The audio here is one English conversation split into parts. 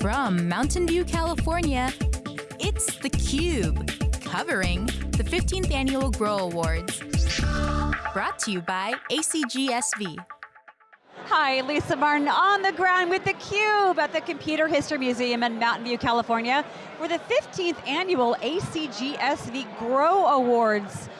From Mountain View, California, it's theCUBE, covering the 15th Annual Grow Awards. Brought to you by ACGSV. Hi, Lisa Martin on the ground with theCUBE at the Computer History Museum in Mountain View, California for the 15th Annual ACGSV Grow Awards.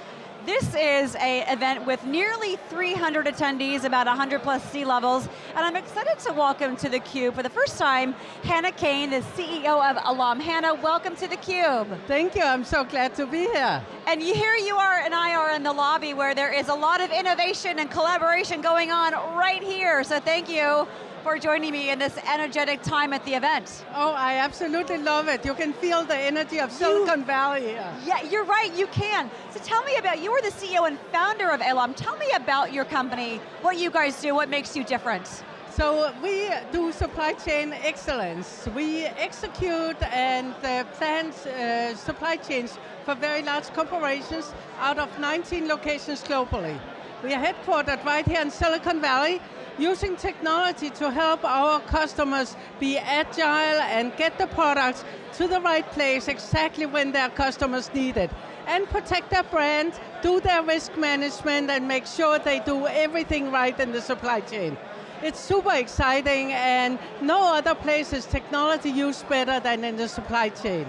This is a event with nearly 300 attendees, about 100 plus C-levels, and I'm excited to welcome to theCUBE for the first time, Hannah Kain, the CEO of ALOM. Hannah, welcome to theCUBE. Thank you, I'm so glad to be here. And here you are and I are in the lobby where there is a lot of innovation and collaboration going on right here, so thank you for joining me in this energetic time at the event. Oh, I absolutely love it. You can feel the energy of Silicon you, Valley here. Yeah, you're right, you can. So tell me about, you are the CEO and founder of ALOM. Tell me about your company, what you guys do, what makes you different. So we do supply chain excellence. We execute and uh, plan uh, supply chains for very large corporations out of 19 locations globally. We are headquartered right here in Silicon Valley, using technology to help our customers be agile and get the products to the right place exactly when their customers need it. And protect their brand, do their risk management and make sure they do everything right in the supply chain. It's super exciting and no other place is technology used better than in the supply chain.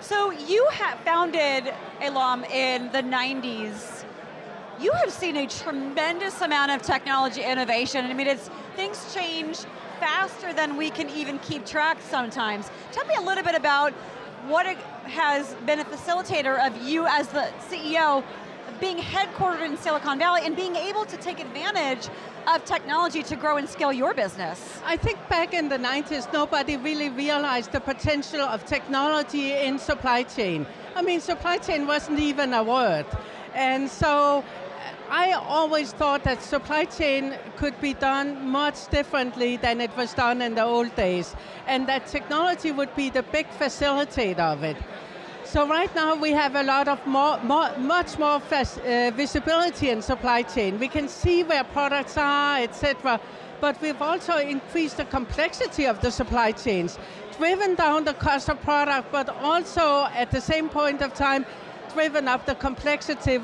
So you founded ALOM in the 90s you have seen a tremendous amount of technology innovation. I mean, it's things change faster than we can even keep track sometimes. Tell me a little bit about what has been a facilitator of you as the CEO being headquartered in Silicon Valley and being able to take advantage of technology to grow and scale your business? I think back in the 90s, nobody really realized the potential of technology in supply chain. I mean, supply chain wasn't even a word. And so I always thought that supply chain could be done much differently than it was done in the old days, and that technology would be the big facilitator of it. So right now we have a lot of more, more much more uh, visibility in supply chain. We can see where products are, etc. But we've also increased the complexity of the supply chains, driven down the cost of product, but also at the same point of time, driven up the complexity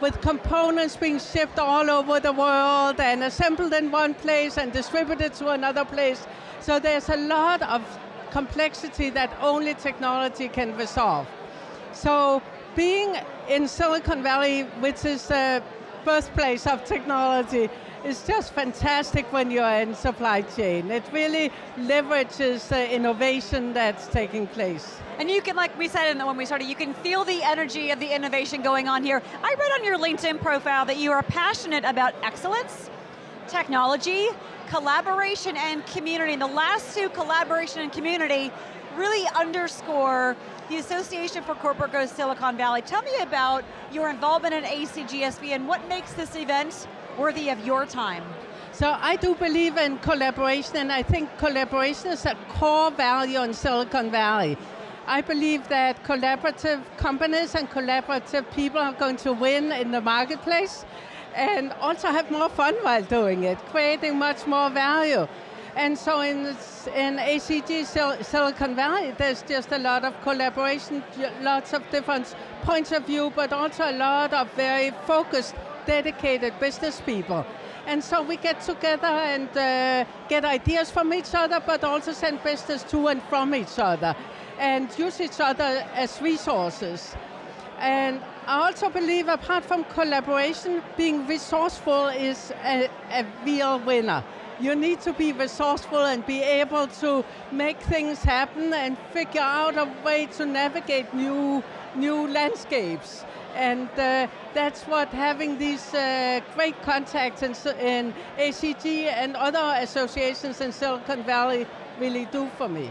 with components being shipped all over the world and assembled in one place and distributed to another place. So there's a lot of complexity that only technology can resolve. So being in Silicon Valley, which is the birthplace of technology, is just fantastic when you're in supply chain. It really leverages the innovation that's taking place. And you can, like we said when we started, you can feel the energy of the innovation going on here. I read on your LinkedIn profile that you are passionate about excellence, technology, collaboration, and community. And the last two, collaboration and community, really underscore the Association for Corporate Growth Silicon Valley. Tell me about your involvement in ACGSV and what makes this event worthy of your time. So I do believe in collaboration and I think collaboration is a core value in Silicon Valley. I believe that collaborative companies and collaborative people are going to win in the marketplace and also have more fun while doing it, creating much more value. And so in, in ACG Sil Silicon Valley, there's just a lot of collaboration, lots of different points of view, but also a lot of very focused, dedicated business people. And so we get together and uh, get ideas from each other, but also send business to and from each other and use each other as resources. And I also believe apart from collaboration, being resourceful is a, a real winner. You need to be resourceful and be able to make things happen and figure out a way to navigate new, new landscapes. And uh, that's what having these uh, great contacts in, in ACG and other associations in Silicon Valley really do for me.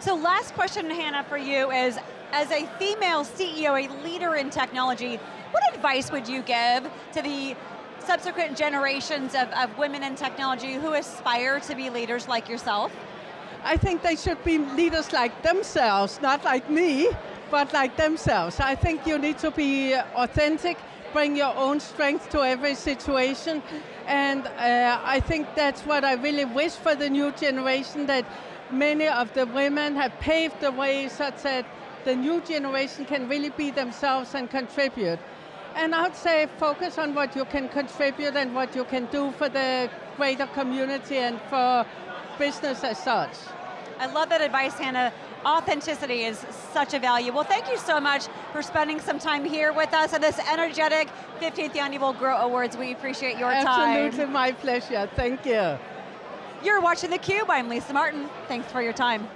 So last question, Hannah, for you is, as a female CEO, a leader in technology, what advice would you give to the subsequent generations of, of women in technology who aspire to be leaders like yourself? I think they should be leaders like themselves, not like me, but like themselves. I think you need to be authentic, bring your own strength to every situation, and uh, I think that's what I really wish for the new generation, that many of the women have paved the way such that the new generation can really be themselves and contribute. And I would say focus on what you can contribute and what you can do for the greater community and for business as such. I love that advice, Hannah. Authenticity is such a value. Well, thank you so much for spending some time here with us at this energetic 15th Annual Grow Awards. We appreciate your Absolutely, time. Absolutely, my pleasure. Thank you. You're watching theCUBE, I'm Lisa Martin. Thanks for your time.